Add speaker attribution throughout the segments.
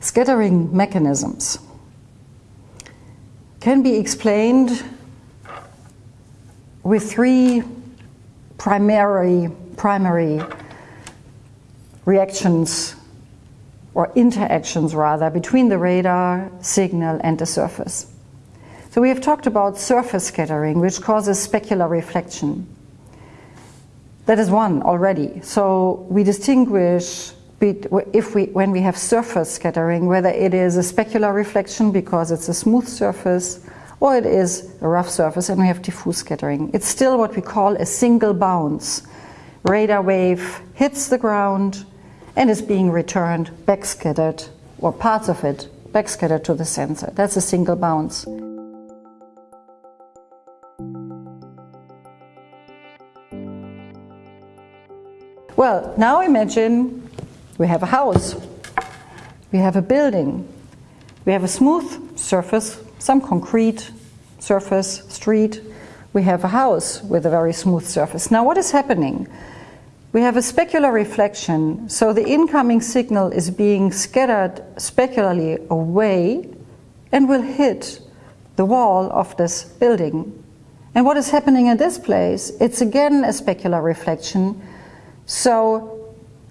Speaker 1: scattering mechanisms can be explained with three primary, primary reactions or interactions rather between the radar signal and the surface. So we have talked about surface scattering which causes specular reflection. That is one already. So we distinguish if we, when we have surface scattering, whether it is a specular reflection because it's a smooth surface or it is a rough surface and we have diffuse scattering. It's still what we call a single bounce. Radar wave hits the ground and is being returned backscattered or parts of it backscattered to the sensor. That's a single bounce. Well, now imagine we have a house, we have a building, we have a smooth surface, some concrete surface, street, we have a house with a very smooth surface. Now what is happening? We have a specular reflection, so the incoming signal is being scattered specularly away and will hit the wall of this building. And what is happening in this place? It's again a specular reflection. So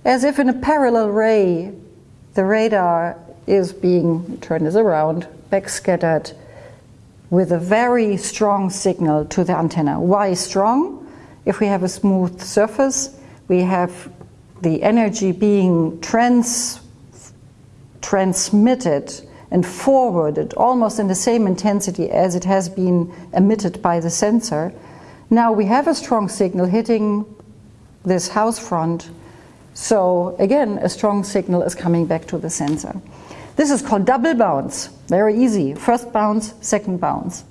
Speaker 1: as if in a parallel ray, the radar is being, turn this around, backscattered with a very strong signal to the antenna. Why strong? If we have a smooth surface, we have the energy being trans, transmitted and forwarded almost in the same intensity as it has been emitted by the sensor. Now we have a strong signal hitting this house front. So again, a strong signal is coming back to the sensor. This is called double bounce. Very easy. First bounce, second bounce.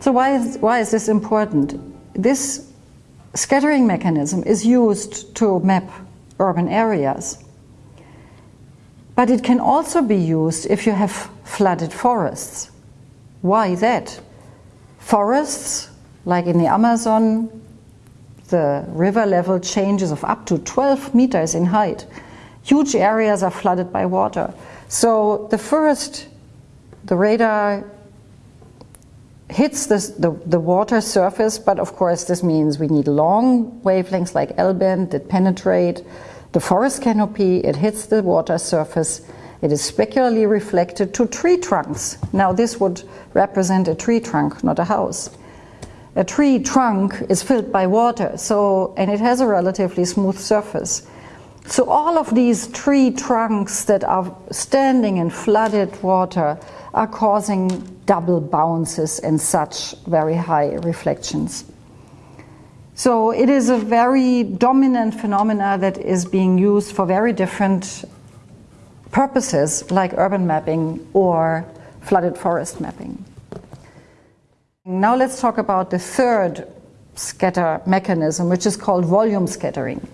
Speaker 1: So why is, why is this important? This scattering mechanism is used to map urban areas. But it can also be used if you have flooded forests. Why that? Forests, like in the Amazon, the river level changes of up to 12 meters in height. Huge areas are flooded by water. So the first, the radar hits this, the, the water surface, but of course this means we need long wavelengths like L-band that penetrate the forest canopy, it hits the water surface, it is specularly reflected to tree trunks. Now this would represent a tree trunk, not a house. A tree trunk is filled by water, so and it has a relatively smooth surface. So all of these tree trunks that are standing in flooded water are causing double bounces and such very high reflections. So it is a very dominant phenomena that is being used for very different purposes like urban mapping or flooded forest mapping. Now let's talk about the third scatter mechanism which is called volume scattering.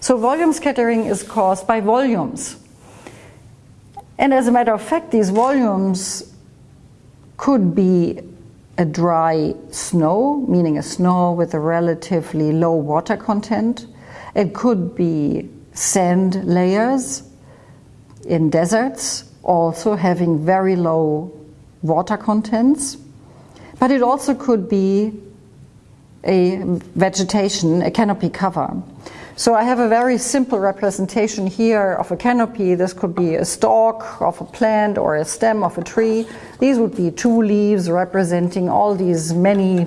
Speaker 1: So volume scattering is caused by volumes. And as a matter of fact, these volumes could be a dry snow, meaning a snow with a relatively low water content. It could be sand layers in deserts, also having very low water contents. But it also could be a vegetation, a canopy cover. So I have a very simple representation here of a canopy. This could be a stalk of a plant or a stem of a tree. These would be two leaves representing all these many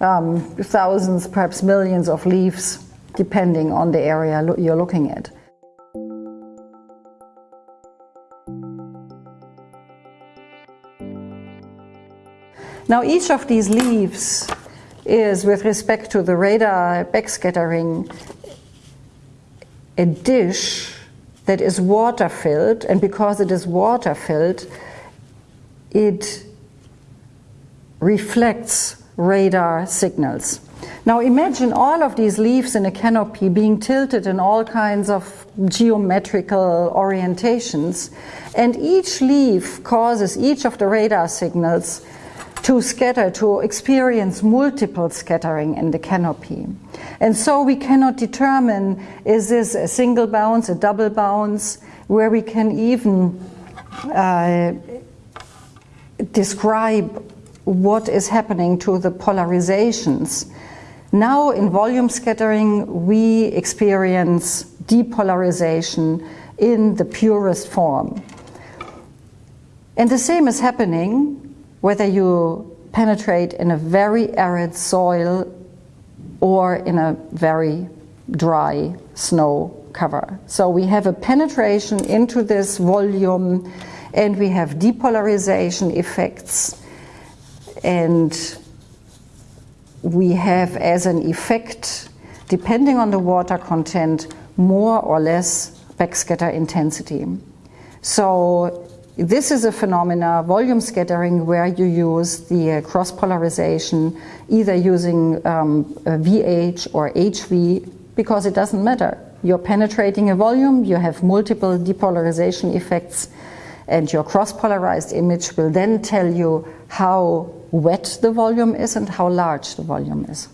Speaker 1: um, thousands, perhaps millions of leaves, depending on the area lo you're looking at. Now each of these leaves is, with respect to the radar backscattering, a dish that is water filled and because it is water filled it reflects radar signals. Now imagine all of these leaves in a canopy being tilted in all kinds of geometrical orientations and each leaf causes each of the radar signals to scatter, to experience multiple scattering in the canopy. And so we cannot determine is this a single bounce, a double bounce, where we can even uh, describe what is happening to the polarizations. Now in volume scattering we experience depolarization in the purest form. And the same is happening whether you penetrate in a very arid soil or in a very dry snow cover. So we have a penetration into this volume and we have depolarization effects and we have as an effect, depending on the water content, more or less backscatter intensity. So this is a phenomena, volume scattering, where you use the uh, cross polarization, either using um, VH or HV, because it doesn't matter. You're penetrating a volume, you have multiple depolarization effects, and your cross polarized image will then tell you how wet the volume is and how large the volume is.